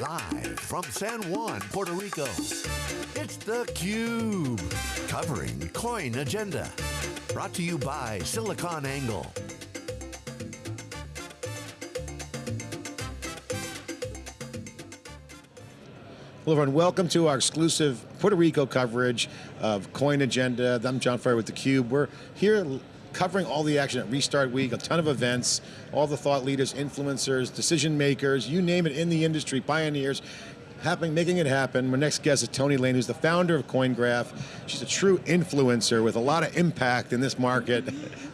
Live from San Juan, Puerto Rico, it's theCUBE. Covering Coin Agenda. Brought to you by SiliconANGLE. Hello everyone, welcome to our exclusive Puerto Rico coverage of Coin Agenda. I'm John Furrier with theCUBE. We're here covering all the action at Restart Week, a ton of events, all the thought leaders, influencers, decision makers, you name it in the industry, pioneers, happening, making it happen. My next guest is Toni Lane, who's the founder of CoinGraph. She's a true influencer with a lot of impact in this market.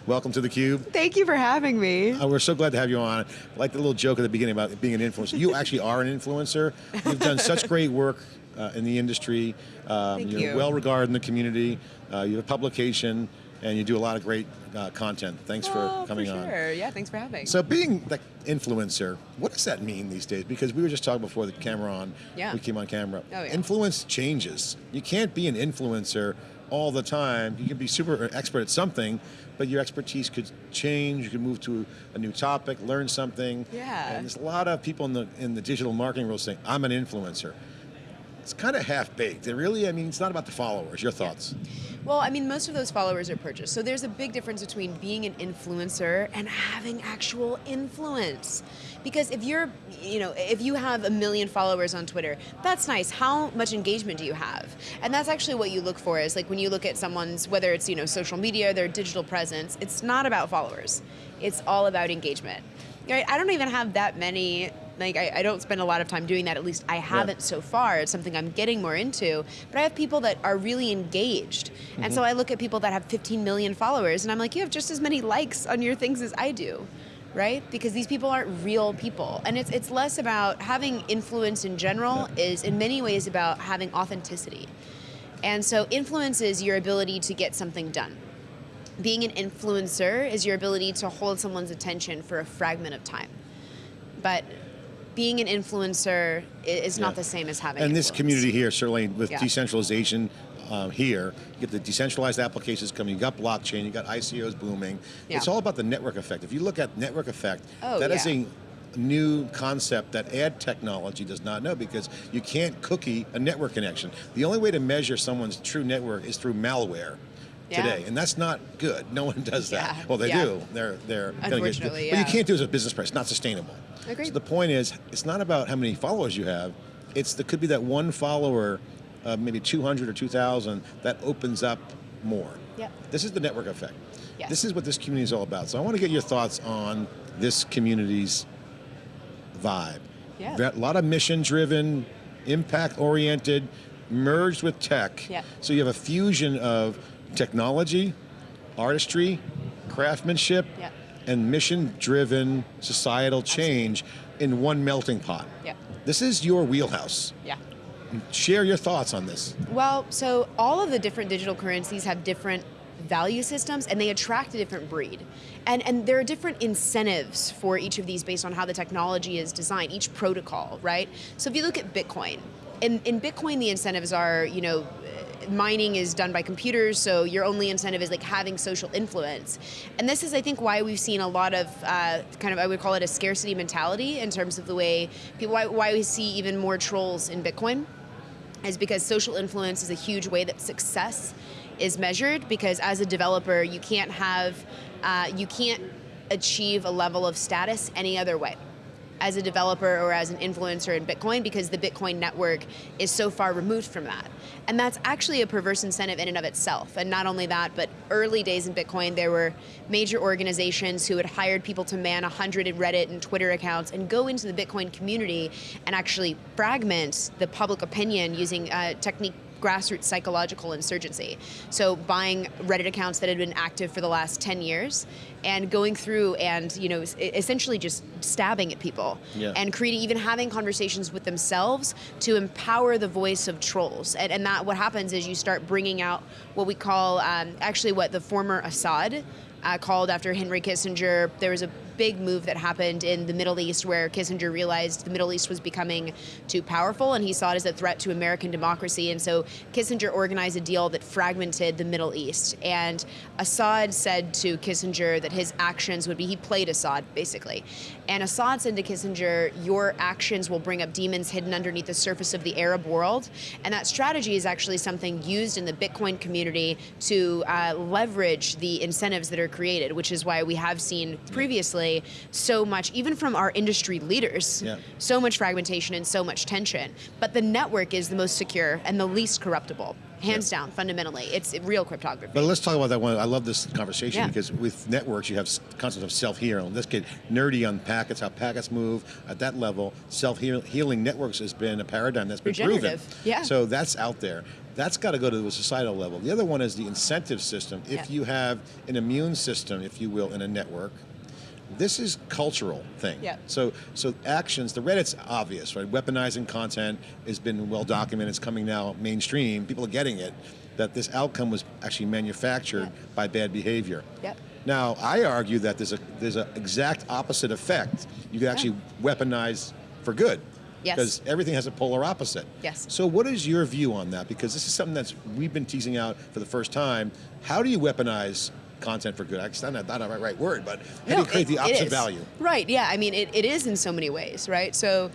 Welcome to theCUBE. Thank you for having me. Uh, we're so glad to have you on. I like the little joke at the beginning about being an influencer. You actually are an influencer. You've done such great work uh, in the industry. Um, Thank you're you. well regarded in the community. Uh, you have a publication and you do a lot of great uh, content. Thanks Oh, for coming for on. sure. Yeah, thanks for having. So being the influencer, what does that mean these days? Because we were just talking before the camera on, Yeah. we came on camera. Oh, yeah. Influence changes. You can't be an influencer all the time. You can be super expert at something, but your expertise could change. You could move to a new topic, learn something. Yeah. And there's a lot of people in the in the digital marketing world saying, I'm an influencer. It's kind of half-baked. It really, I mean, it's not about the followers. Your thoughts? Well, I mean, most of those followers are purchased. So there's a big difference between being an influencer and having actual influence. Because if you're, you know, if you have a million followers on Twitter, that's nice. How much engagement do you have? And that's actually what you look for is like when you look at someone's, whether it's, you know, social media, their digital presence, it's not about followers. It's all about engagement. Right? I don't even have that many like I, I don't spend a lot of time doing that at least i haven't so far. It's something i'm getting more into. But i have people that are really engaged. And mm-hmm. so i look at people that have 15 million followers and i'm like you have just as many likes on your things as i do right? Because these people aren't real people. And it's it's less about having influence in general is in many ways about having authenticity. And so influence is your ability to get something done. Being an influencer is your ability to hold someone's attention for a fragment of time. But being an influencer is Yeah. not the same as having And this community here, certainly with Yeah. decentralization um, here, you get the decentralized applications coming, you got blockchain, you got ICOs booming. Yeah. It's all about the network effect. If you look at network effect, Oh, that is a new concept that ad technology does not know because you can't cookie a network connection. The only way to measure someone's true network is through malware. Yeah. Today, and that's not good. No one does that. Yeah, Well, they yeah. do. They're they're gonna get- Unfortunately, but you can't do it as a business practice. Not sustainable. Agreed. So the point is, it's not about how many followers you have. It's the could be that one follower, uh, maybe 200 or 2,000, that opens up more. Yep. This is the network effect. Yes. This is what this community is all about. So I want to get your thoughts on this community's vibe. Yeah. A lot of mission-driven, impact-oriented, merged with tech. Yeah. So you have a fusion of technology, artistry, craftsmanship, Yeah. and mission-driven societal change in one melting pot. Yeah. This is your wheelhouse. Yeah. Share your thoughts on this. Well, so all of the different digital currencies have different value systems and they attract a different breed. And, and there are different incentives for each of these based on how the technology is designed, each protocol, right? So if you look at Bitcoin, in, in Bitcoin the incentives are, you know, mining is done by computers, so your only incentive is like having social influence. And this is, I think, why we've seen a lot of uh, kind of, I would call it a scarcity mentality in terms of the way people, why, why we see even more trolls in Bitcoin is because social influence is a huge way that success is measured because as a developer you can't have uh, you can't achieve a level of status any other way as a developer or as an influencer in Bitcoin because the Bitcoin network is so far removed from that. And that's actually a perverse incentive in and of itself. And not only that, but early days in Bitcoin, there were major organizations who had hired people to man 100 Reddit and Twitter accounts and go into the Bitcoin community and actually fragment the public opinion using a technique grassroots psychological insurgency. So buying Reddit accounts that had been active for the last 10 years and going through and you know essentially just stabbing at people Yeah. and creating even having conversations with themselves to empower the voice of trolls and, and that what happens is you start bringing out what we call um, actually what the former Assad uh, called after Henry Kissinger there was a big move that happened in the Middle East where Kissinger realized the Middle East was becoming too powerful and he saw it as a threat to American democracy. And so Kissinger organized a deal that fragmented the Middle East. And Assad said to Kissinger that his actions would be, he played Assad basically. And Assad said to Kissinger, Your actions will bring up demons hidden underneath the surface of the Arab world. And that strategy is actually something used in the Bitcoin community to uh, leverage the incentives that are created, which is why we have seen previously so much, even from our industry leaders, Yeah. so much fragmentation and so much tension. But the network is the most secure and the least corruptible, hands down, fundamentally. It's real cryptography. But let's talk about that one. I love this conversation Yeah. because with networks, you have concepts of self-healing. Let's get nerdy on packets, how packets move at that level. Self-healing networks has been a paradigm that's been proven. Yeah. So that's out there. That's got to go to the societal level. The other one is the incentive system. If Yeah. you have an immune system, if you will, in a network, this is cultural thing. Yeah. So so actions, the Reddit's obvious, right? Weaponizing content has been well documented. It's coming now mainstream. People are getting it that this outcome was actually manufactured by bad behavior. Yep. Now I argue that there's a there's an exact opposite effect. You can actually weaponize for good. Yes. Because everything has a polar opposite. Yes. So what is your view on that? Because this is something that's we've been teasing out for the first time. How do you weaponize content for good? That's not, not the right, right word, but how do you create it- the opposite value? Right. Yeah. I mean, it, it is in so many ways. Right. So.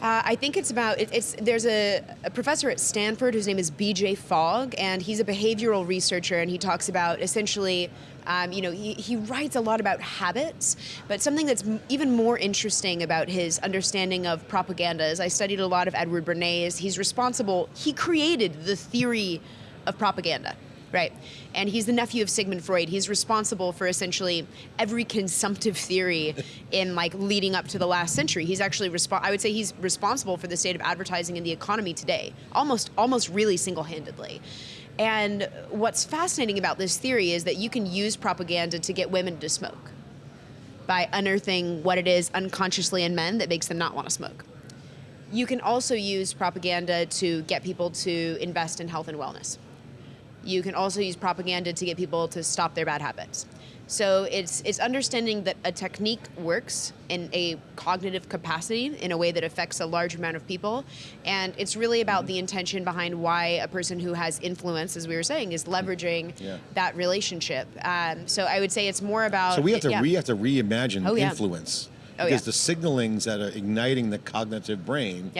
Uh, I think it's about it, it's there's a, a professor at Stanford whose name is B.J. Fogg, and he's a behavioral researcher, and he talks about essentially, um, you know, he, he writes a lot about habits, but something that's even more interesting about his understanding of propaganda is I studied a lot of Edward Bernays. He's responsible. He created the theory of propaganda. Right. And he's the nephew of Sigmund Freud. He's responsible for essentially every consumptive theory in like leading up to the last century. He's actually respo- I would say he's responsible for the state of advertising in the economy today. Almost almost really single-handedly. And what's fascinating about this theory is that you can use propaganda to get women to smoke by unearthing what it is unconsciously in men that makes them not want to smoke. You can also use propaganda to get people to invest in health and wellness you can also use propaganda to get people to stop their bad habits. So it's it's understanding that a technique works in a cognitive capacity in a way that affects a large amount of people, and it's really about the intention behind why a person who has influence, as we were saying, is leveraging Yeah. that relationship. Um, so I would say it's more about. So we have to yeah. we have to reimagine Oh, yeah. influence Oh, because the signalings that are igniting the cognitive brain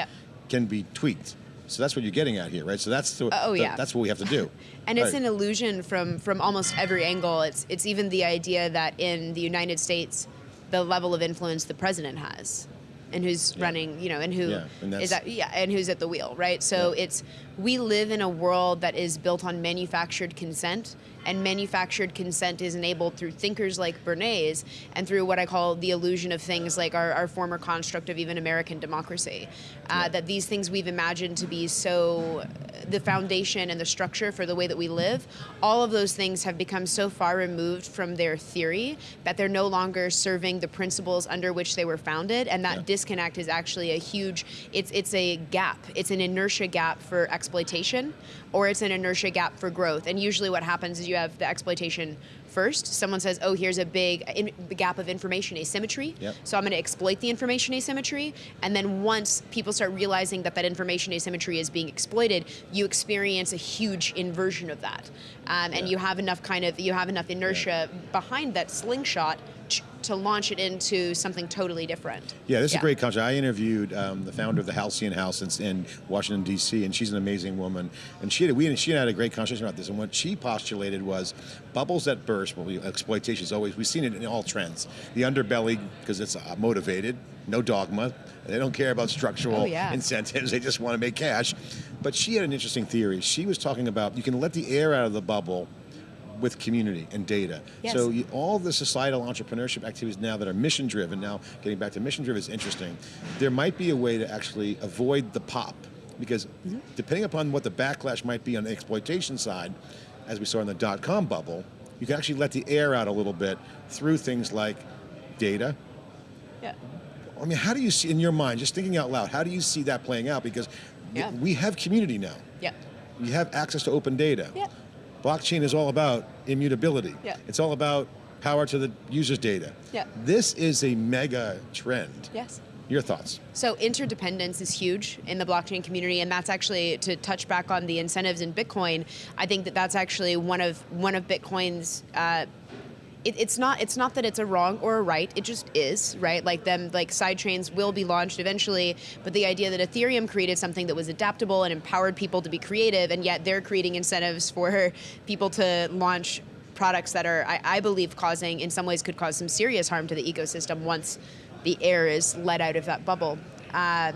can be tweaked. So that's what you're getting at here, right? So that's the, uh, Oh, the- yeah. that's what we have to do. And it's an illusion from from almost every angle. It's it's even the idea that in the United States, the level of influence the president has, and who's Yeah. running, you know, and who Yeah, and is yeah, and who's at the wheel, right? So Yeah. it's we live in a world that is built on manufactured consent, and manufactured consent is enabled through thinkers like Bernays and through what I call the illusion of things like our, our former construct of even American democracy. Uh, That these things we've imagined to be so the foundation and the structure for the way that we live, all of those things have become so far removed from their theory that they're no longer serving the principles under which they were founded, and that Yeah. disconnect is actually a huge. It's it's a gap. It's an inertia gap for exploitation, or it's an inertia gap for growth. And usually, what happens is you have the exploitation first. Someone says, "Oh, here's a big in, gap of information asymmetry." Yep. So I'm going to exploit the information asymmetry, and then once people start realizing that that information asymmetry is being exploited, you experience a huge inversion of that, um, and Yeah. you have enough kind of you have enough inertia behind that slingshot to launch it into something totally different. Yeah, this is a great concept. I interviewed um, the founder of the Halcyon House in, in Washington D.C., and she's an amazing woman. And she had, we she and I had a great conversation about this. And what she postulated was bubbles that burst. Well, we, exploitation is always we've seen it in all trends. The underbelly because it's uh, motivated, no dogma. They don't care about structural Oh, yeah. incentives. They just want to make cash. But she had an interesting theory. She was talking about you can let the air out of the bubble with community and data. Yes. So you, all the societal entrepreneurship activities now that are mission driven, now getting back to mission driven is interesting. There might be a way to actually avoid the pop because Mm-hmm. depending upon what the backlash might be on the exploitation side, as we saw in the dot com bubble, you can actually let the air out a little bit through things like data. Yeah. I mean, how do you see in your mind, just thinking out loud, how do you see that playing out? Because Yeah. we have community now. Yeah. You have access to open data. Yeah. Blockchain is all about immutability. Yeah. It's all about power to the user's data. Yeah. This is a mega trend. Yes. Your thoughts? So interdependence is huge in the blockchain community, and that's actually to touch back on the incentives in Bitcoin. I think that that's actually one of one of Bitcoin's. Uh, it, it's not it's not that it's a wrong or a right it just is right like them like side chains will be launched eventually but the idea that ethereum created something that was adaptable and empowered people to be creative and yet they're creating incentives for people to launch products that are I, I believe causing in some ways could cause some serious harm to the ecosystem once the air is let out of that bubble um,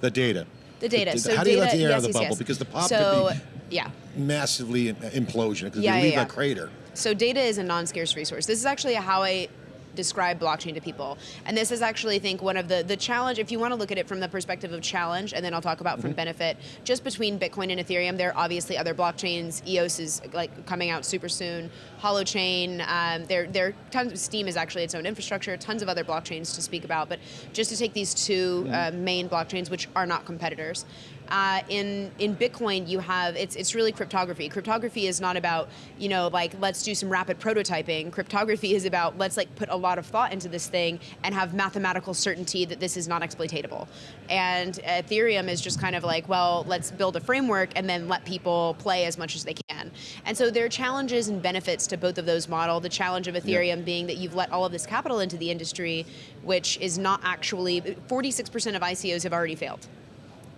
The data. the data. The- so how data, do you let the air out of the yes, bubble? yes. Because the pop so, could yeah. massively implosion because yeah, leave yeah. a crater. So data is a non-scarce resource. This is actually how I describe blockchain to people. And this is actually, I think, one of the, the challenge, if you want to look at it from the perspective of challenge, and then I'll talk about Mm-hmm. from benefit, just between Bitcoin and Ethereum, there are obviously other blockchains. EOS is like coming out super soon. Holochain, um, there, there are tons, Steem is actually its own infrastructure, tons of other blockchains to speak about, but just to take these 2 uh, main blockchains, which are not competitors, uh, in in Bitcoin, you have it's it's really cryptography. Cryptography is not about you know like let's do some rapid prototyping. Cryptography is about let's like put a lot of thought into this thing and have mathematical certainty that this is not exploitable. And Ethereum is just kind of like well let's build a framework and then let people play as much as they can. And so there are challenges and benefits to both of those model. The challenge of Ethereum being that you've let all of this capital into the industry, which is not actually 46% of ICOs have already failed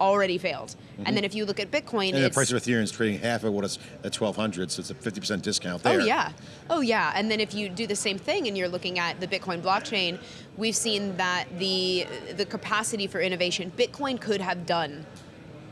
already failed. And then if you look at Bitcoin, Mm-hmm. And the price of Ethereum is trading half of what it's at 1200, so it's a 50% discount there. Oh yeah, oh yeah. And then if you do the same thing and you're looking at the Bitcoin blockchain, we've seen that the the capacity for innovation, Bitcoin could have done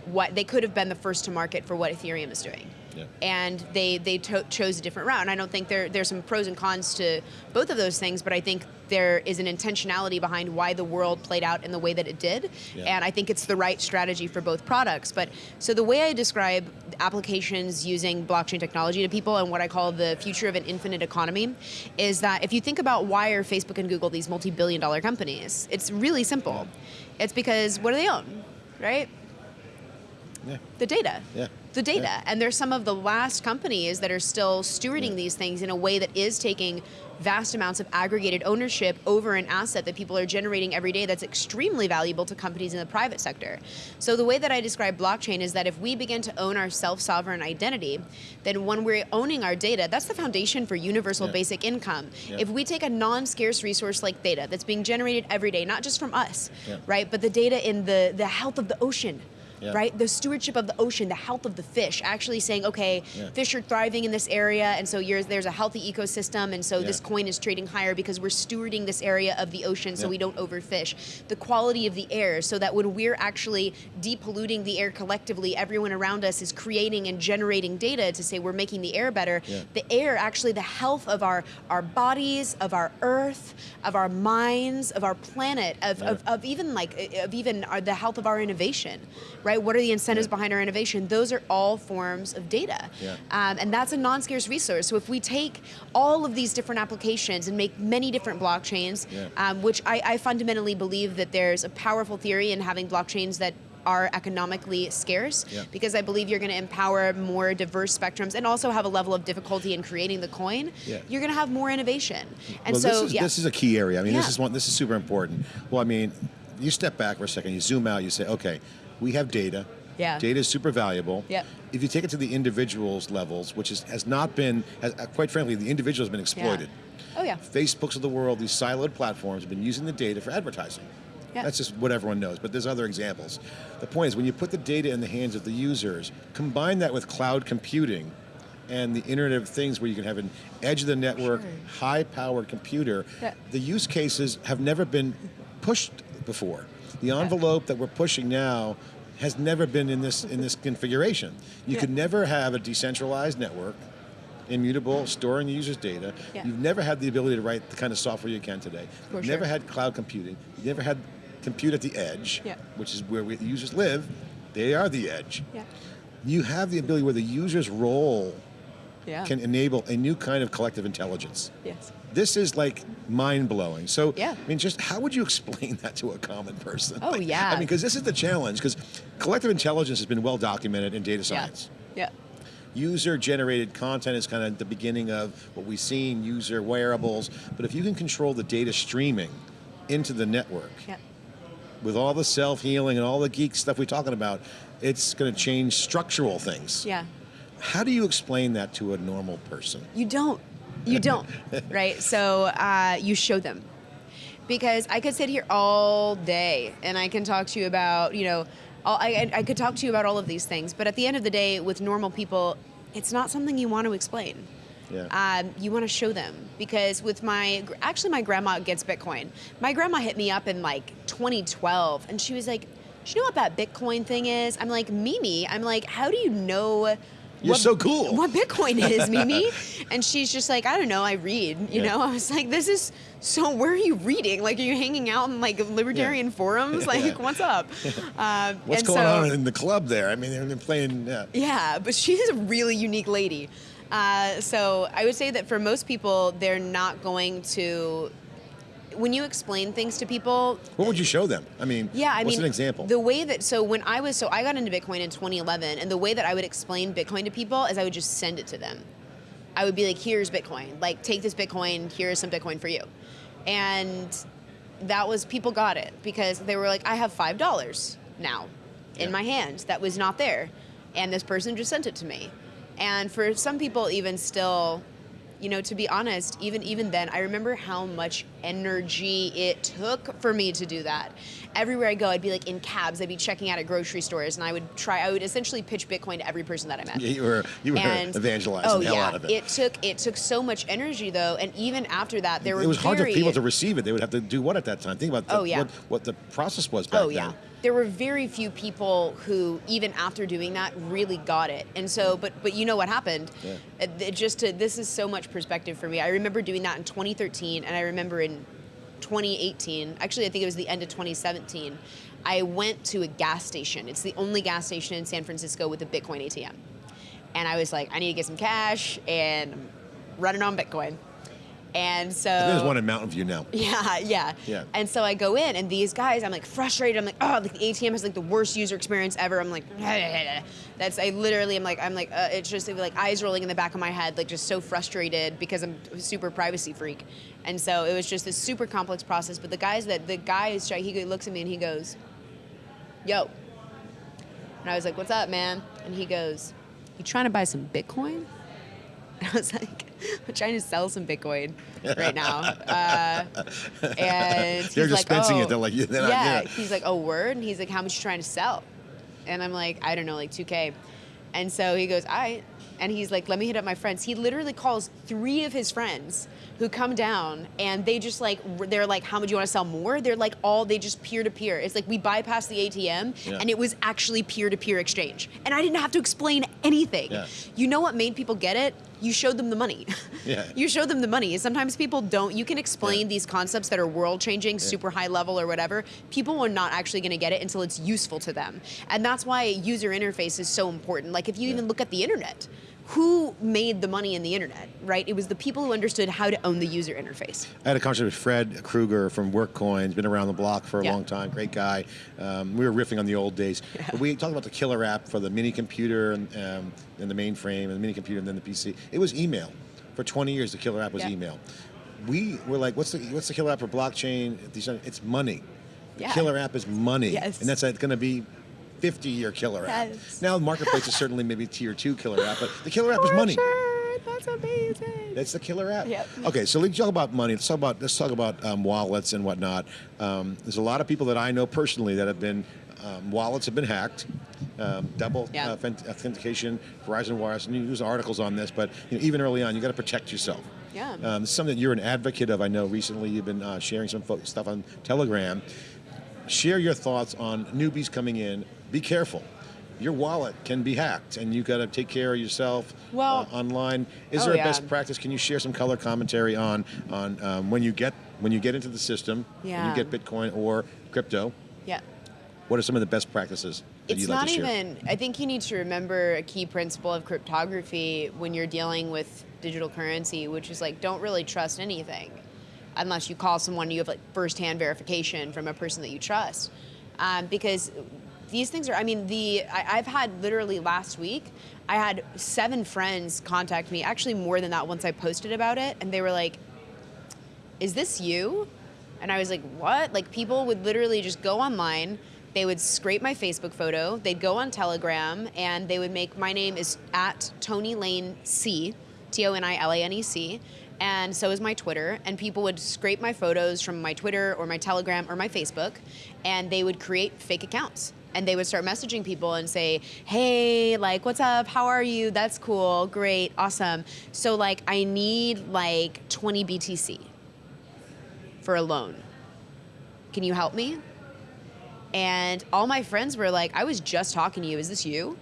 what they could have been the first to market for what Ethereum is doing. Yeah. And they they to- chose a different route. And I don't think there there's some pros and cons to both of those things, but I think there is an intentionality behind why the world played out in the way that it did. Yeah. And I think it's the right strategy for both products. But so the way I describe applications using blockchain technology to people and what I call the future of an infinite economy is that if you think about why are Facebook and Google these multi-billion dollar companies, it's really simple. It's because what do they own? Right? Yeah. The data. Yeah. The data. Yeah. And there's some of the last companies that are still stewarding these things in a way that is taking vast amounts of aggregated ownership over an asset that people are generating every day that's extremely valuable to companies in the private sector. So the way that I describe blockchain is that if we begin to own our self-sovereign identity, then when we're owning our data, that's the foundation for universal Yeah. basic income. Yeah. If we take a non-scarce resource like data that's being generated every day, not just from us, Yeah. right, but the data in the, the health of the ocean, Yeah. right? The stewardship of the ocean, the health of the fish, actually saying, okay, Yeah. fish are thriving in this area, and so you're, there's a healthy ecosystem, and so Yeah. this coin is trading higher because we're stewarding this area of the ocean so we don't overfish. The quality of the air, so that when we're actually depolluting the air collectively, everyone around us is creating and generating data to say we're making the air better. The air, actually, the health of our, our bodies, of our earth, of our minds, of our planet, of, of, of even like of even our, the health of our innovation, right? What are the incentives Yeah. behind our innovation? Those are all forms of data, Yeah. um, and that's a non-scarce resource. So if we take all of these different applications and make many different blockchains, Yeah. um, which I, I fundamentally believe that there's a powerful theory in having blockchains that are economically scarce Yeah. because I believe you're going to empower more diverse spectrums and also have a level of difficulty in creating the coin. Yeah. You're going to have more innovation, and well, so this is, yeah. this is a key area. I mean, this is one. This is super important. Well, I mean, you step back for a second. You zoom out. You say, okay, we have data. Yeah. Data is super valuable. Yep. If you take it to the individuals levels, which is, has not been, has, quite frankly, the individual has been exploited. Oh yeah. Facebooks of the world, these siloed platforms have been using the data for advertising. Yeah. That's just what everyone knows, but there's other examples. The point is, when you put the data in the hands of the users, combine that with cloud computing and the Internet of Things where you can have an edge of the network, Sure. high powered computer, Yeah. the use cases have never been pushed before. The envelope that we're pushing now has never been in this in this configuration. You Yeah. could never have a decentralized network, immutable, storing the user's data. Yeah. You've never had the ability to write the kind of software you can today. For You've never had cloud computing. You've never had compute at the edge, Yeah. which is where we, the users live. They are the edge. Yeah. You have the ability where the user's role Yeah. can enable a new kind of collective intelligence. yes. This is like mind blowing. So, Yeah. I mean, just how would you explain that to a common person? Oh, Like, yeah. I mean, because this is the challenge. Because collective intelligence has been well documented in data science. Yeah. Yeah. user generated content is kind of the beginning of what we've seen, user wearables. But if you can control the data streaming into the network, Yeah. with all the self healing and all the geek stuff we're talking about, it's going to change structural things. Yeah. How do you explain that to a normal person? You don't. You don't, right? So uh, you show them. Because I could sit here all day and I can talk to you about, you know, all, I, I could talk to you about all of these things, but at the end of the day, with normal people, it's not something you want to explain. Yeah. Um, you want to show them because with my actually my grandma gets Bitcoin. My grandma hit me up in like 2012 and she was like, "Do you know what that Bitcoin thing is?" I'm like, "Mimi, I'm like, how do you know?" You're what- so cool. What Bitcoin is, Mimi? and she's just like, I don't know. I read. You Yeah. know, I was like, this is so. Where are you reading? Like, are you hanging out in like libertarian forums? Like, Yeah. what's up? Uh, What's and going so- on in the club there? I mean, they're playing. Yeah. yeah, but she's a really unique lady. Uh, so I would say that for most people, they're not going to. When you explain things to people, What would you show them? I mean, yeah, I what's mean, an example? The way that so when I was so I got into Bitcoin in 2011, and the way that I would explain Bitcoin to people is I would just send it to them. I would be like, "Here's Bitcoin. Like, take this Bitcoin. Here's some Bitcoin for you," and that was people got it because they were like, "I have five dollars now in Yeah. my hand that was not there," and this person just sent it to me. And for some people, even still, you know, to be honest, even even then, I remember how much energy it took for me to do that. Everywhere I go, I'd be like in cabs, I'd be checking out at grocery stores, and I would try. I would essentially pitch Bitcoin to every person that I met. Yeah, you were you were And evangelizing oh the hell yeah, out of it. It took it took so much energy though, and even after that, there were it was hard for people to receive it. They would have to do what at that time? Think about the, Oh, yeah. what, what the process was back Oh yeah. then. There were very few people who, even after doing that, really got it. And so, but but you know what happened? Yeah. It, just to, this is so much perspective for me. I remember doing that in 2013, and I remember in 2018. Actually, I think it was the end of 2017. I went to a gas station. It's the only gas station in San Francisco with a Bitcoin ATM. And I was like, I need to get some cash and I'm running on Bitcoin. And so there's one in Mountain View now. yeah, yeah. Yeah. And so I go in, and these guys, I'm like frustrated. I'm like, oh, like the ATM has like the worst user experience ever. I'm like, that's I literally am like, I'm like, uh, it's just like eyes rolling in the back of my head, like just so frustrated because I'm a super privacy freak, and so it was just this super complex process. But the guys that the guy is, he looks at me and he goes, "Yo," and I was like, "What's up, man?" And he goes, "You trying to buy some Bitcoin?" And I was like, I'm trying to sell some Bitcoin right now. Uh, and They're he's like, dispensing it. "Oh." They're like, yeah, they're not- yeah. yeah. He's like, oh, word? And he's like, how much you trying to sell? And I'm like, I don't know, like 2K. And so he goes, all right. And he's like, let me hit up my friends. He literally calls three of his friends who come down and they just like, they're like, how much do you want to sell more? They're like all, they just peer to peer. It's like we bypassed the ATM Yeah. and it was actually peer to peer exchange. And I didn't have to explain anything. Yeah. You know what made people get it? You showed them the money. Yeah. you showed them the money. Sometimes people don't. You can explain Yeah. these concepts that are world changing, super high level or whatever. People are not actually going to get it until it's useful to them. And that's why user interface is so important. Like if you even look at the internet, who made the money in the internet, right? It was the people who understood how to own the user interface. I had a conversation with Fred Kruger from WorkCoins, been around the block for a Yeah. long time, great guy. Um, we were riffing on the old days. But we talked about the killer app for the mini computer and, um, and the mainframe and the mini computer and then the PC. It was email. For 20 years, the killer app was Yeah. email. We were like, what's the, what's the killer app for blockchain? It's money. The Yeah. killer app is money. Yes. And that's going to be 50 year killer app. Yes. Now, the marketplace is certainly maybe tier two killer app, but the killer app is money. Sure, that's amazing. That's the killer app. Yep. Okay, so let's talk about money. Let's talk about let's talk about um, wallets and whatnot. Um, there's a lot of people that I know personally that have been um, wallets have been hacked. Um, double Yeah. uh, authentication, Verizon Wires, and you use articles on this, but you know, even early on, you got to protect yourself. Yeah. Um, it's something that you're an advocate of. I know recently you've been uh, sharing some stuff on Telegram. Share your thoughts on newbies coming in. Be careful. Your wallet can be hacked, and you got to take care of yourself Well- uh, online. Is Oh, there a yeah. best practice? Can you share some color commentary on on um, when you get when you get into the system, when you get Bitcoin or crypto? Yeah. What are some of the best practices that It's you'd like to share? even. I think you need to remember a key principle of cryptography when you're dealing with digital currency, which is like don't really trust anything unless you call someone you have like firsthand verification from a person that you trust, um, because these things are. I mean, the I, I've had literally last week. I had seven friends contact me, actually more than that once I posted about it, and they were like, "Is this you?" And I was like, "What?" Like people would literally just go online. They would scrape my Facebook photo. They'd go on Telegram and they would make my name is at Toni Lane C, T O N I L A N E C, and so is my Twitter. And people would scrape my photos from my Twitter or my Telegram or my Facebook, and they would create fake accounts. And they would start messaging people and say, hey, like, what's up? How are you? That's cool. Great. Awesome. So, like, I need like 20 BTC for a loan. Can you help me? And all my friends were like, I was just talking to you. Is this you?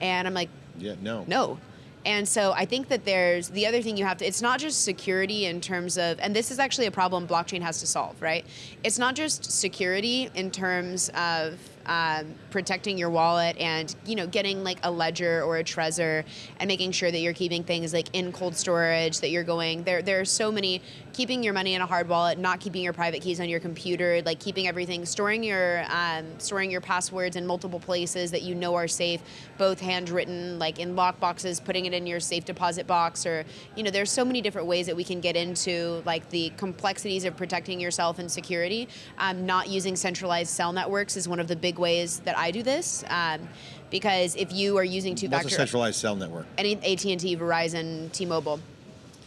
And I'm like, Yeah, no. no. And so I think that there's the other thing you have to, it's not just security in terms of, and this is actually a problem blockchain has to solve, right? It's not just security in terms of um, protecting your wallet and you know getting like a ledger or a Trezor and making sure that you're keeping things like in cold storage that you're going there there are so many keeping your money in a hard wallet not keeping your private keys on your computer like keeping everything storing your um, storing your passwords in multiple places that you know are safe both handwritten like in lock boxes putting it in your safe deposit box or you know there's so many different ways that we can get into like the complexities of protecting yourself and security. Um, not using centralized cell networks is one of the big ways that I do this. Um, because if you are using two-factor, a centralized cell network? any AT&T, Verizon, T-Mobile,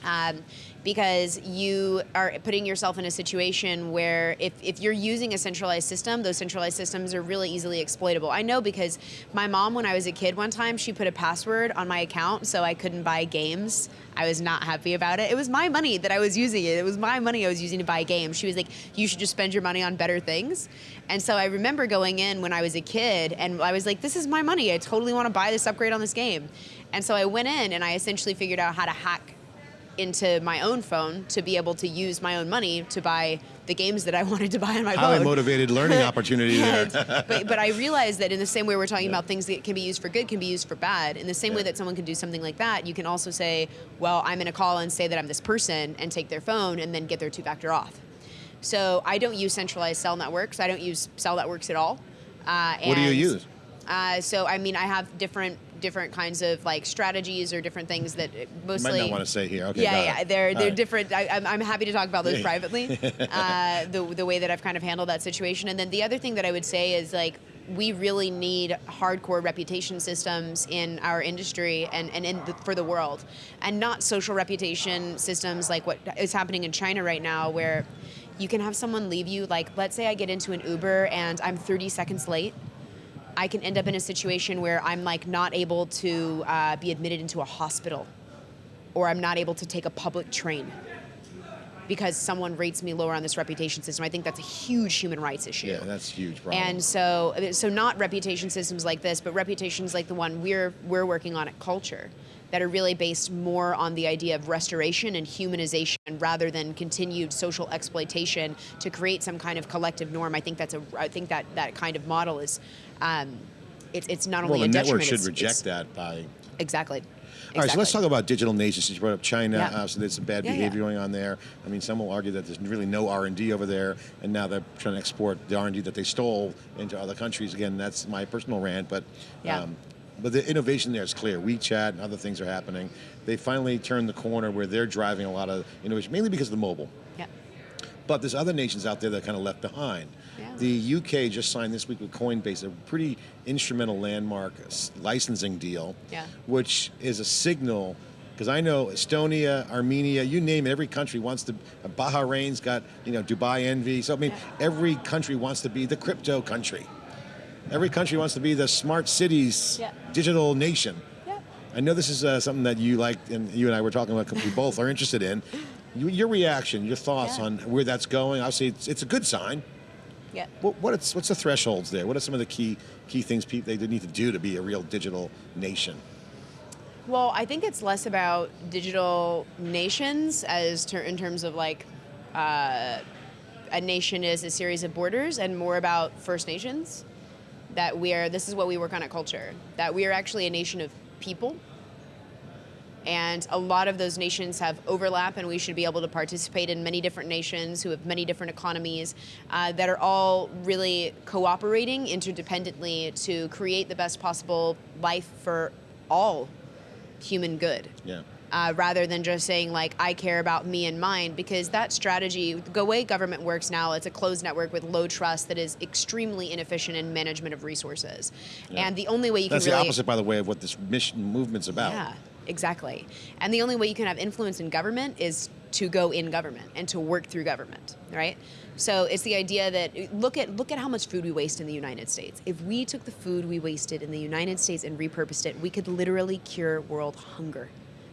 um, because you are putting yourself in a situation where if, if you're using a centralized system, those centralized systems are really easily exploitable. I know because my mom, when I was a kid one time, she put a password on my account so I couldn't buy games. I was not happy about it. It was my money that I was using it. It was my money I was using to buy games. She was like, you should just spend your money on better things. And so I remember going in when I was a kid and I was like, this is my money. I totally want to buy this upgrade on this game. And so I went in and I essentially figured out how to hack into my own phone to be able to use my own money to buy the games that I wanted to buy on my phone. Highly phone. motivated learning opportunity there. But, but I realized that in the same way we're talking about things that can be used for good can be used for bad. In the same way that someone can do something like that, you can also say, well, I'm going to call and say that I'm this person and take their phone and then get their two-factor off. So I don't use centralized cell networks. I don't use cell networks at all. Uh, What do you use? Uh, so I mean, I have different different kinds of like strategies or different things that mostly. might not want to say here. Okay. yeah, yeah, they're they're right. different. I, I'm, I'm happy to talk about those privately. uh, the the way that I've kind of handled that situation, and then the other thing that I would say is like we really need hardcore reputation systems in our industry and and in the, for the world, and not social reputation systems like what is happening in China right now, where you can have someone leave you like let's say I get into an Uber and I'm 30 seconds late. I can end up in a situation where I'm like not able to uh, be admitted into a hospital, or I'm not able to take a public train because someone rates me lower on this reputation system. I think that's a huge human rights issue. Yeah, that's a huge problem. And so, so not reputation systems like this, but reputations like the one we're we're working on at Culture, that are really based more on the idea of restoration and humanization rather than continued social exploitation to create some kind of collective norm. I think that's a I think that that kind of model is, um, it's it's not only well, the a network should it's- reject it's- that by Exactly. All right, so let's talk about digital nations. Since you brought up China, Yeah. uh, so there's some bad Yeah, behavior yeah. going on there. I mean, some will argue that there's really no R and D over there, and now they're trying to export the R and D that they stole into other countries. Again, that's my personal rant, but Yeah. But the innovation there is clear. WeChat and other things are happening. They finally turned the corner where they're driving a lot of innovation, mainly because of the mobile. Yeah. But there's other nations out there that are kind of left behind. Yeah. The UK just signed this week with Coinbase a pretty instrumental landmark licensing deal, Yeah. which is a signal. Because I know Estonia, Armenia, you name it, every country wants to. Bahrain's got you know Dubai envy. So I mean, every country wants to be the crypto country. Every country wants to be the smart cities, Yeah. digital nation. Yeah. I know this is uh, something that you like, and you and I were talking about. We both are interested in. You, your reaction, your thoughts Yeah. on where that's going. Obviously, it's, it's a good sign. Yeah. What, what it's, what's the thresholds there? What are some of the key key things people they need to do to be a real digital nation? Well, I think it's less about digital nations as ter- in terms of like uh, a nation is a series of borders, and more about First Nations. That we are. This is what we work on at Culture. That we are actually a nation of people. And a lot of those nations have overlap, and we should be able to participate in many different nations who have many different economies uh, that are all really cooperating interdependently to create the best possible life for all human good Yeah. Uh, rather than just saying like I care about me and mine because that strategy the way government works now it's a closed network with low trust that is extremely inefficient in management of resources Yeah. and the only way you That's can That's the really opposite, by the way, of what this mission movement's about. yeah exactly and the only way you can have influence in government is to go in government and to work through government right so it's the idea that look at look at how much food we waste in the United States. If we took the food we wasted in the United States and repurposed it, we could literally cure world hunger.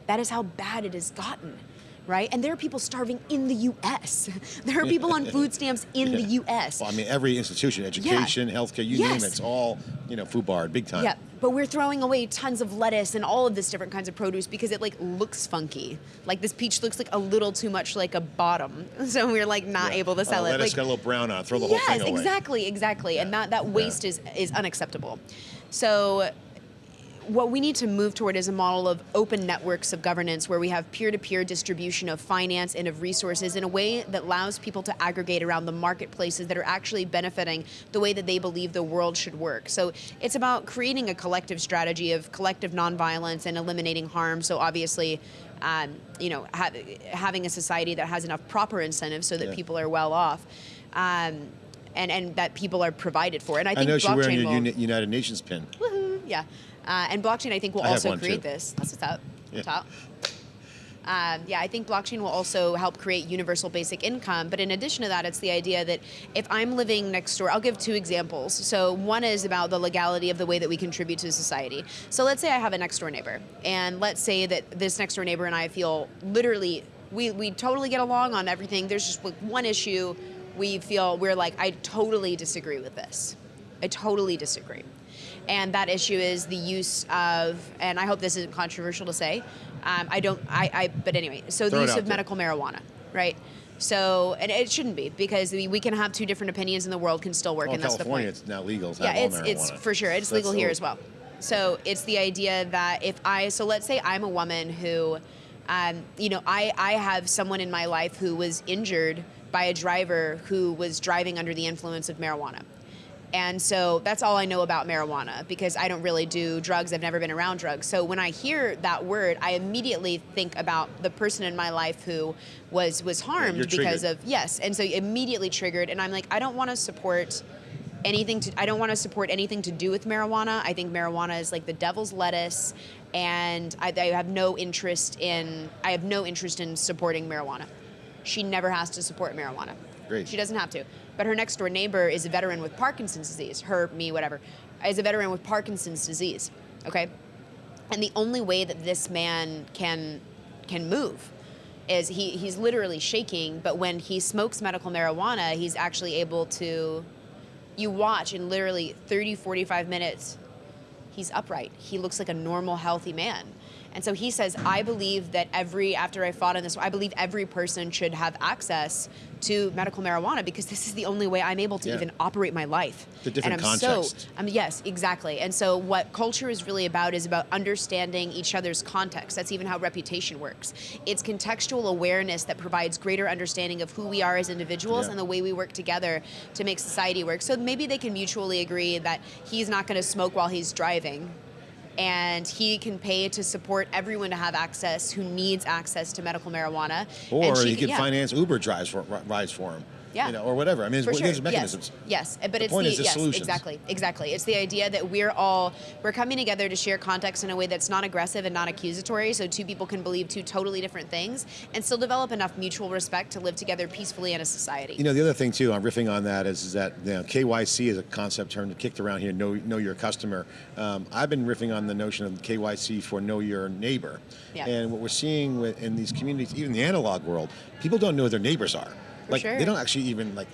That is how bad it has gotten, right? And there are people starving in the U.S. There are people on food stamps in the U.S. Well, I mean, every institution, education, healthcare, you name it, it's all, you know, food barred, big time. Yeah, but we're throwing away tons of lettuce and all of this different kinds of produce because it like looks funky. Like this peach looks like a little too much like a bottom, so we're like not Yeah. able to oh, sell oh, it. Lettuce Like, got a little brown on it, throw the yes, whole thing away. Yes, exactly, exactly, and that that waste is is unacceptable. So what we need to move toward is a model of open networks of governance where we have peer-to-peer distribution of finance and of resources in a way that allows people to aggregate around the marketplaces that are actually benefiting the way that they believe the world should work. So it's about creating a collective strategy of collective nonviolence and eliminating harm. So obviously, um, you know, ha- having a society that has enough proper incentives so that Yeah. people are well off. Um, and, and that people are provided for. And I I think know you're wearing your United Nations pin. Woohoo, yeah. Uh, and blockchain, I think, will I also create too. this. That's what's up. Yeah. Top. Um, yeah, I think blockchain will also help create universal basic income. But in addition to that, it's the idea that if I'm living next door, I'll give two examples. So one is about the legality of the way that we contribute to society. So let's say I have a next door neighbor, and let's say that this next door neighbor and I feel literally we we totally get along on everything. There's just like one issue we feel we're like I totally disagree with this. I totally disagree. And that issue is the use of, and I hope this isn't controversial to say, um, I don't, I, I, but anyway, so Throw the use of there. medical marijuana, right? So, and it shouldn't be because we, we can have two different opinions and the world can still work, Well, in and that's California, the point. it's now legal Yeah, it's it's for sure. It's That's legal here as well. So it's the idea that if I, so let's say I'm a woman who, um, you know, I I have someone in my life who was injured by a driver who was driving under the influence of marijuana. And so that's all I know about marijuana because I don't really do drugs. I've never been around drugs. So when I hear that word, I immediately think about the person in my life who was was harmed you're because triggered. of yes. And so immediately triggered. And I'm like, I don't want to support anything to I don't want to support anything to do with marijuana. I think marijuana is like the devil's lettuce and I, I have no interest in I have no interest in supporting marijuana. She never has to support marijuana. Great. She doesn't have to. But her next door neighbor is a veteran with Parkinson's disease. Her, me, whatever, is a veteran with Parkinson's disease. Okay? And the only way that this man can can move is he, he's literally shaking, but when he smokes medical marijuana, he's actually able to you watch in literally 30, 45 minutes, he's upright. He looks like a normal, healthy man. And so he says, I believe that every, after I fought in this, I believe every person should have access to medical marijuana because this is the only way I'm able to Yeah. even operate my life. A different and I'm context. so, um, yes, exactly. And so what culture is really about is about understanding each other's context. That's even how reputation works. It's contextual awareness that provides greater understanding of who we are as individuals Yeah. and the way we work together to make society work. So maybe they can mutually agree that he's not going to smoke while he's driving. And he can pay to support everyone to have access who needs access to medical marijuana. Or he can yeah. finance Uber drives for rides for him. Yeah. You know, or whatever. I mean, there's, sure. there's mechanisms. Yes, yes. but it's point the is the yes, solutions. exactly, exactly. It's the idea that we're all we're coming together to share context in a way that's not aggressive and not accusatory, so two people can believe two totally different things and still develop enough mutual respect to live together peacefully in a society. You know, the other thing too, I'm riffing on that is, is that you know, KYC is a concept term kicked around here. Know know your customer. Um, I've been riffing on the notion of KYC for know your neighbor. Yeah. And what we're seeing with, in these communities, even the analog world, people don't know who their neighbors are. Like sure. they don't actually even like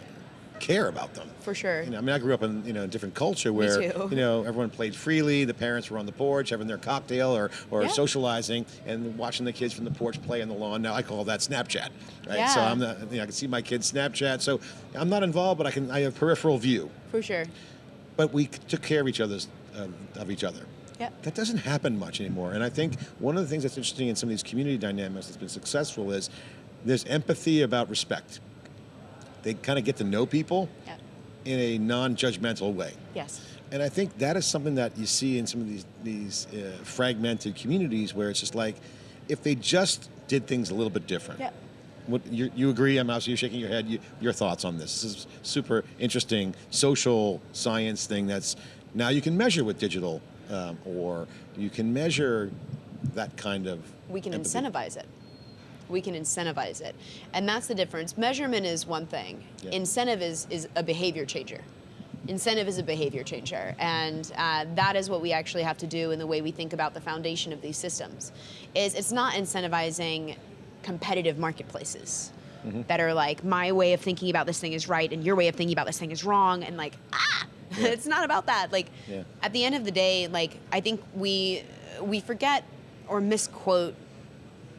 care about them. For sure. You know, I mean, I grew up in you know a different culture where you know everyone played freely. The parents were on the porch having their cocktail or, or Yeah. socializing and watching the kids from the porch play on the lawn. Now I call that Snapchat, right? So I'm not, you know, I can see my kids Snapchat. So I'm not involved, but I can I have peripheral view. For sure. But we took care of each other's uh, of each other. Yep. That doesn't happen much anymore. And I think one of the things that's interesting in some of these community dynamics that's been successful is there's empathy about respect. They kind of get to know people Yeah. in a non-judgmental way. Yes. And I think that is something that you see in some of these these uh, fragmented communities where it's just like, if they just did things a little bit different. Yeah. What you, you agree? I'm obviously you're shaking your head. You, your thoughts on this? This is super interesting social science thing. That's now you can measure with digital, um, or you can measure that kind of. we can empathy. incentivize it. We can incentivize it. And that's the difference. Measurement is one thing. Incentive is, is a behavior changer. Incentive is a behavior changer. And uh, that is what we actually have to do in the way we think about the foundation of these systems. Is it's not incentivizing competitive marketplaces Mm-hmm. that are like my way of thinking about this thing is right and your way of thinking about this thing is wrong and like ah Yeah. it's not about that like Yeah. at the end of the day like i think we we forget or misquote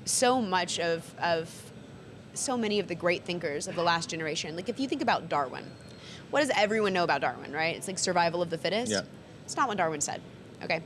so much of of so many of the great thinkers of the last generation. Like if you think about Darwin, what does everyone know about Darwin, right? It's like survival of the fittest. Yeah. It's not what Darwin said. Okay.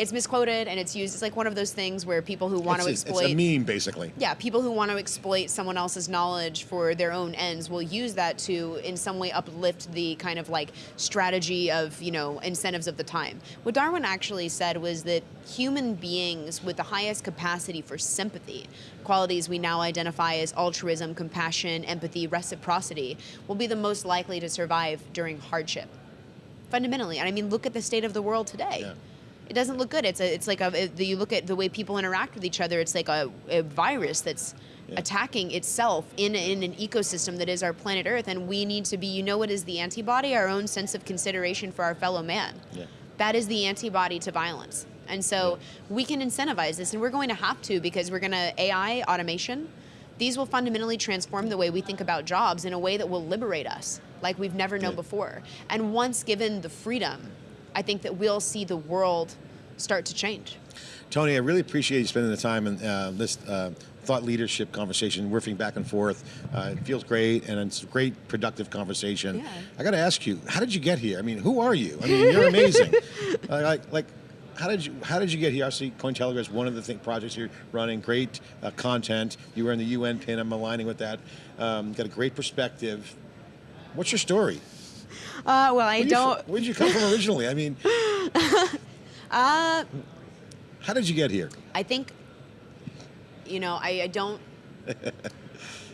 It's misquoted and it's used. It's like one of those things where people who want it's, to exploit It's a meme, basically. yeah, people who want to exploit someone else's knowledge for their own ends will use that to, in some way, uplift the kind of like strategy of, you know, incentives of the time. What Darwin actually said was that human beings with the highest capacity for sympathy, qualities we now identify as altruism, compassion, empathy, reciprocity, will be the most likely to survive during hardship. Fundamentally. And I mean, look at the state of the world today Yeah. It doesn't look good. It's a, it's like a, it- you look at the way people interact with each other. It's like a, a virus that's Yeah. attacking itself in in an ecosystem that is our planet Earth, and we need to be. You know what is the antibody? Our own sense of consideration for our fellow man. Yeah. That is the antibody to violence. And so we can incentivize this, and we're going to have to because we're going to AI automation. These will fundamentally transform the way we think about jobs in a way that will liberate us like we've never known Yeah. before. And once given the freedom, I think that we'll see the world start to change. Toni, I really appreciate you spending the time in uh, this uh, thought leadership conversation, riffing back and forth. Uh, it feels great, and it's a great, productive conversation. Yeah. I got to ask you, how did you get here? I mean, who are you? I mean, you're amazing. Uh, like, like, how did you how did you get here? Obviously, CoinTelegraph is one of the think projects you're running. Great uh, content. You were in the UN pin. I'm aligning with that. Um, got a great perspective. What's your story? Uh, well, I Where you fr- Where did you come from originally? I mean, Uh, how did you get here? I think, you know, I, I don't.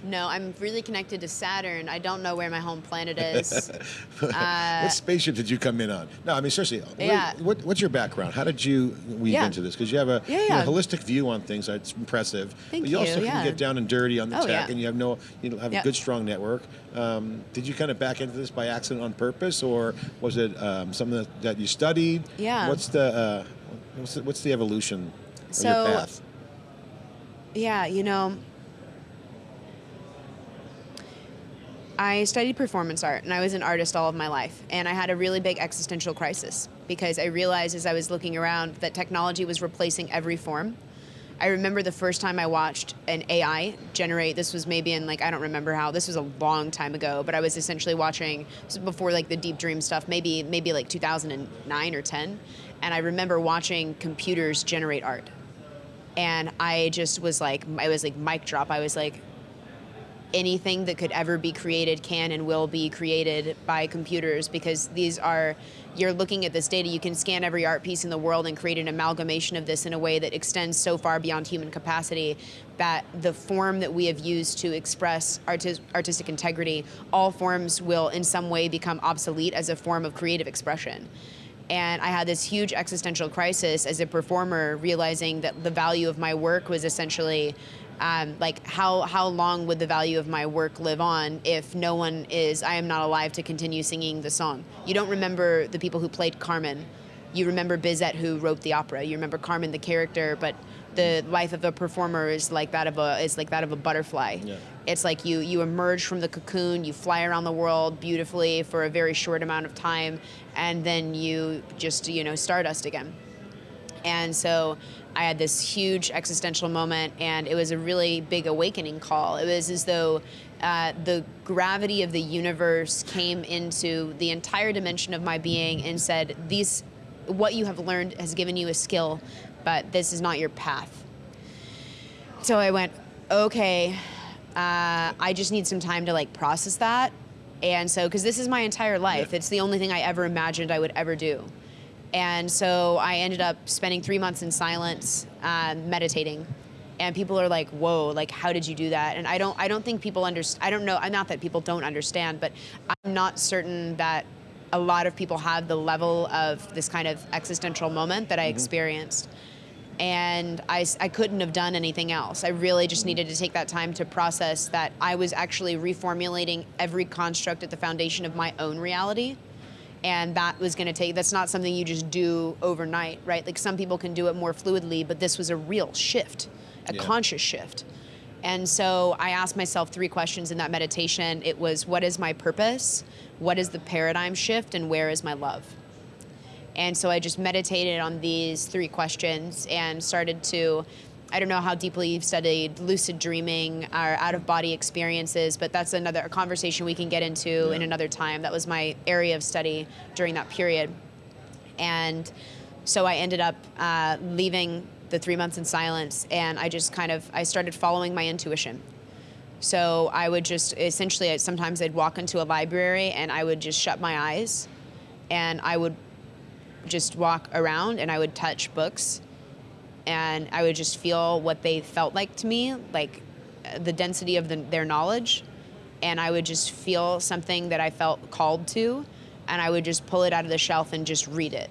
No, I'm really connected to Saturn. I don't know where my home planet is. what spaceship did you come in on? No, I mean seriously. Uh, Yeah. What, what's your background? How did you weave Yeah. into this? Because you have a Yeah, you know, holistic view on things. That's impressive. Thank but you, also can get down and dirty on the Oh, tech, yeah. and you have no, you have a good, strong network. Um, did you kind of back into this by accident on purpose, or was it um, something that, that you studied? Yeah. What's the uh, what's the, what's the evolution of So- your path? Yeah, you know, I studied performance art and I was an artist all of my life. And I had a really big existential crisis because I realized as I was looking around that technology was replacing every form. I remember the first time I watched an AI generate, this was maybe in like, I don't remember how, this was a long time ago, but I was essentially watching, before like the deep dream stuff, maybe, maybe like 2009 or 10. And I remember watching computers generate art and I just was like, I was like mic drop. I was like, anything that could ever be created can and will be created by computers because these are you're looking at this data you can scan every art piece in the world and create an amalgamation of this in a way that extends so far beyond human capacity that the form that we have used to express artis- artistic integrity all forms will in some way become obsolete as a form of creative expression. And I had this huge existential crisis as a performer, realizing that the value of my work was essentially um, like how how long would the value of my work live on if no one is I am not alive to continue singing the song. You don't remember the people who played Carmen. You remember Bizet who wrote the opera. You remember Carmen the character, but the life of a performer is like that of a is like that of a butterfly. Yeah. It's like you you emerge from the cocoon, you fly around the world beautifully for a very short amount of time, and then you just you know stardust again. And so I had this huge existential moment, and it was a really big awakening call. It was as though uh, the gravity of the universe came into the entire dimension of my being and said, "These what you have learned has given you a skill, but this is not your path. So I went, okay, uh, I just need some time to like process that. And so, because this is my entire life, Yeah. it's the only thing I ever imagined I would ever do. And so I ended up spending three months in silence, um, meditating. And people are like, "Whoa! Like, how did you do that?" And I don't, I don't think people understand. I don't know. I'm not that people don't understand, but I'm not certain that a lot of people have the level of this kind of existential moment that I experienced and I, I couldn't have done anything else. I really just needed to take that time to process that I was actually reformulating every construct at the foundation of my own reality. And that was going to take, that's not something you just do overnight, right? Like some people can do it more fluidly, but this was a real shift, a Yeah. conscious shift. And so I asked myself three questions in that meditation. It was, what is my purpose? What is the paradigm shift? And where is my love? And so I just meditated on these three questions and started to, I don't know how deeply you've studied lucid dreaming or out of body experiences, but that's another a conversation we can get into in another time. That was my area of study during that period. And so I ended up uh, leaving the three months in silence and I just kind of, I started following my intuition. So I would just essentially, sometimes I'd walk into a library and I would just shut my eyes and I would just walk around and I would touch books and I would just feel what they felt like to me, like the density of the, their knowledge. And I would just feel something that I felt called to, and I would just pull it out of the shelf and just read it.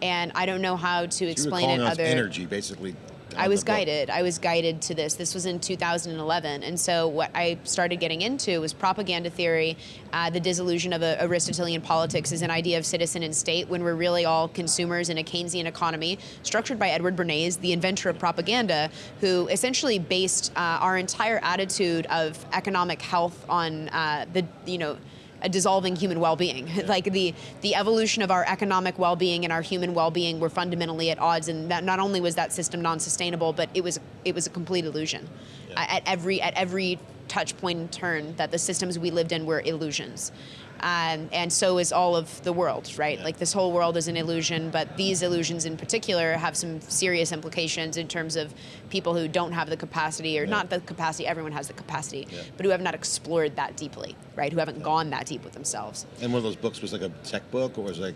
And I don't know how to were explain it other. energy, basically. I was guided. I was guided to this. This was in 2011, and so what I started getting into was propaganda theory. Uh, the disillusion of a, Aristotelian politics is an idea of citizen and state when we're really all consumers in a Keynesian economy, structured by Edward Bernays, the inventor of propaganda, who essentially based uh, our entire attitude of economic health on uh, the you know a dissolving human well-being. like the the evolution of our economic well-being and our human well-being were fundamentally at odds, and that not only was that system non-sustainable, but it was it was a complete illusion. Yeah. At every at every touch point and turn, that the systems we lived in were illusions. Um, and so is all of the world, right? Yeah. Like this whole world is an illusion, but these illusions in particular have some serious implications in terms of people who don't have the capacity, or Yeah. not the capacity, everyone has the capacity, Yeah. but who have not explored that deeply, right? Who haven't gone that deep with themselves. And one of those books was like a tech book, or was like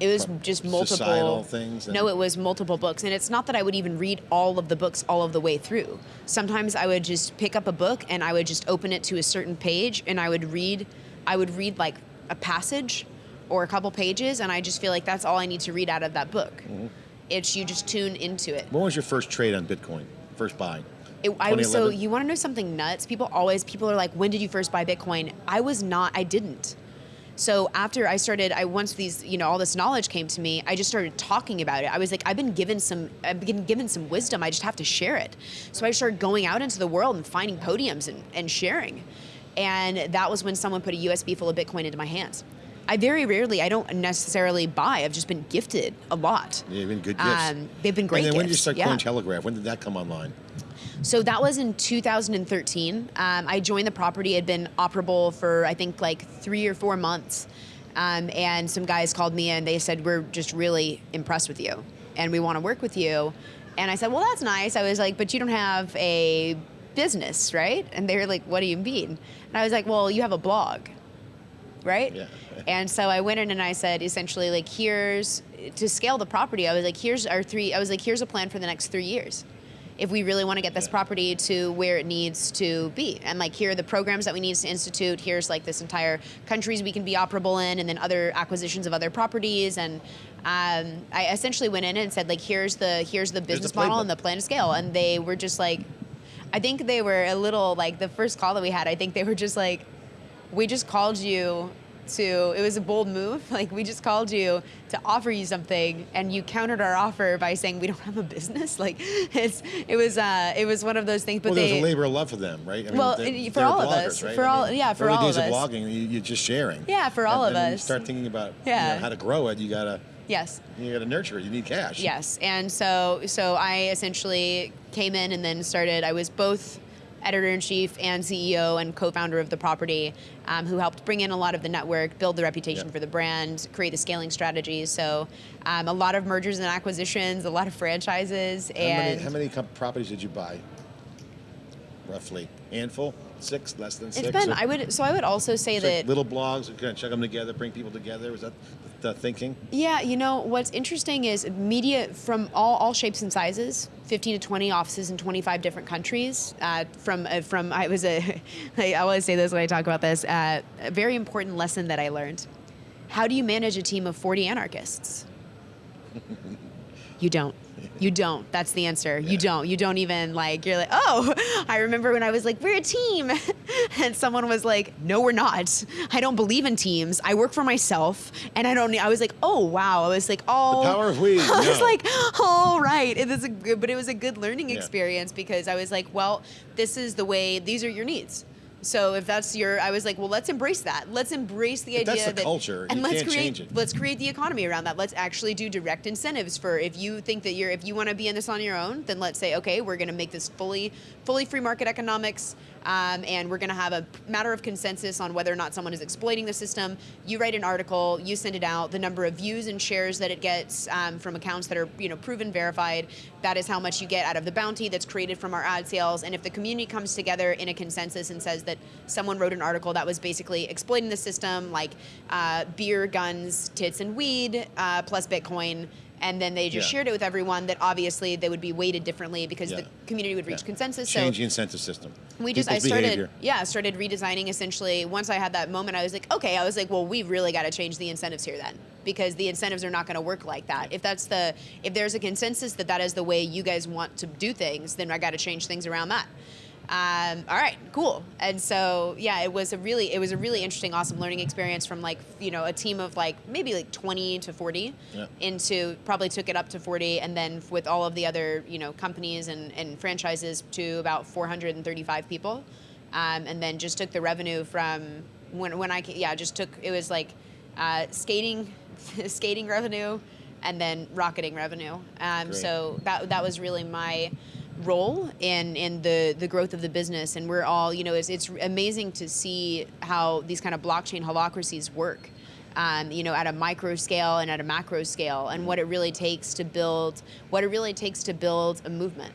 It was just multiple things No, it was multiple books, and it's not that I would even read all of the books all of the way through. Sometimes I would just pick up a book and I would just open it to a certain page, and I would read. I would read like a passage or a couple pages, and I just feel like that's all I need to read out of that book. Mm-hmm. It's you just tune into it. When was your first trade on Bitcoin? First buy? It, I was so you want to know something nuts? People always people are like, when did you first buy Bitcoin? I was not. I didn't. So after I started, I once these you know all this knowledge came to me, I just started talking about it. I was like, I've been given some, I've been given some wisdom. I just have to share it. So I started going out into the world and finding podiums and, and sharing. And that was when someone put a USB full of Bitcoin into my hands. I very rarely, I don't necessarily buy. I've just been gifted a lot. Yeah, been good gifts. Um, they've been great And then when did you gifts, start yeah. Cointelegraph? When did that come online? So that was in 2013. Um, I joined the property. it Had been operable for I think like three or four months, um, and some guys called me and they said we're just really impressed with you, and we want to work with you. And I said, well, that's nice. I was like, but you don't have a business, right? And they were like, what do you mean? And I was like, well, you have a blog, right? Yeah. And so I went in and I said, essentially, like, here's to scale the property. I was like, here's our three. I was like, here's a plan for the next three years. If we really want to get this Yeah. property to where it needs to be, and like, here are the programs that we need to institute. Here's like this entire countries we can be operable in, and then other acquisitions of other properties. And um, I essentially went in and said, like, here's the here's the business model and the plan to scale. And they were just like, I think they were a little like the first call that we had. I think they were just like, we just called you to it was a bold move like we just called you to offer you something and you countered our offer by saying we don't have a business like it's it was uh it was one of those things but well, they there a labor of love for them, right? I Well, they- for all of us, right? for I all- mean, yeah, for all of early all days of us. blogging, you, you're just sharing. Yeah, for all And- of you us. start thinking about you Yeah. know, how to grow it. You gotta yes you gotta nurture it. You need cash. Yes, and so so I essentially came in and then started. I was both editor in chief and CEO and co-founder of the property, um, who helped bring in a lot of the network, build the reputation Yeah. for the brand, create the scaling strategies. So um, a lot of mergers and acquisitions, a lot of franchises, How and many, how many properties did you buy? Roughly handful, six, less than six. it's been. Or- I would. So I would also say that little blogs, kind of check them together, bring people together. Was that the thinking? Yeah, you know what's interesting is media from all, all shapes and sizes, 15 to 20 offices in 25 different countries. Uh, from uh, from I was a I always say this when I talk about this. Uh, a very important lesson that I learned: How do you manage a team of 40 anarchists? You don't. You don't. That's the answer. You don't. You don't even like. You're like, oh, I remember when I was like, we're a team, and someone was like, no, we're not. I don't believe in teams. I work for myself, and I don't. I was like, oh wow. I was like, oh. The power of we, I was no. like, all right. It is a good, but it was a good learning Yeah. experience because I was like, well, this is the way. These are your needs. So if that's your, I was like, well, let's embrace that. Let's embrace the If idea that's the that, culture, and let's create, change it. let's create the economy around that. Let's actually do direct incentives for if you think that you're, if you want to be in this on your own, then let's say, okay, we're going to make this fully, fully free market economics, um, and we're going to have a matter of consensus on whether or not someone is exploiting the system. You write an article, you send it out. The number of views and shares that it gets um, from accounts that are, you know, proven, verified, that is how much you get out of the bounty that's created from our ad sales. And if the community comes together in a consensus and says that someone wrote an article that was basically exploiting the system, like uh, beer, guns, tits, and weed, uh, plus Bitcoin, and then they just Yeah. shared it with everyone, that obviously they would be weighted differently because Yeah. the community would reach Yeah. consensus. Change so the incentive system. we just People's I started behavior. yeah started redesigning essentially once I had that moment I was like okay I was like well we really got to change the incentives here then because the incentives are not going to work like that if that's the if there's a consensus that that is the way you guys want to do things then I got to change things around that um, all right cool. And so yeah it was a really it was a really interesting awesome learning experience from like you know a team of like maybe like 20 to 40 Yeah. into probably took it up to 40 and then with all of the other you know companies and, and franchises to about 435 people. Um, and then just took the revenue from when, when I yeah just took it was like uh, skating skating revenue and then rocketing revenue. Um, so that that was really my role in in the the growth of the business and we're all you know it's, it's amazing to see how these kind of blockchain holacracies work um, you know at a micro scale and at a macro scale and what it really takes to build what it really takes to build a movement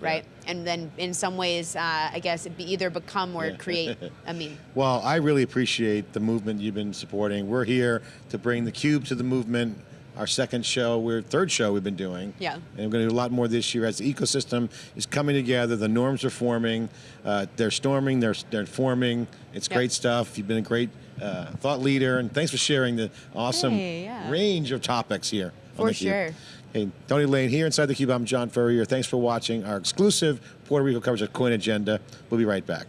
right and then in some ways uh, i guess it be either become or Yeah. create a meme Well, I really appreciate the movement you've been supporting. We're here to bring the cube to the movement. Our second show, we're third show we've been doing. Yeah. And we're going to do a lot more this year as the ecosystem is coming together. The norms are forming. Uh, they're storming. They're they're forming. It's Yep. great stuff. You've been a great uh, thought leader, and thanks for sharing the awesome Hey, yeah. range of topics here. For sure. Hey, Toni Lane here inside the Cube. I'm John Furrier. Thanks for watching our exclusive Puerto Rico coverage of Coin Agenda. We'll be right back.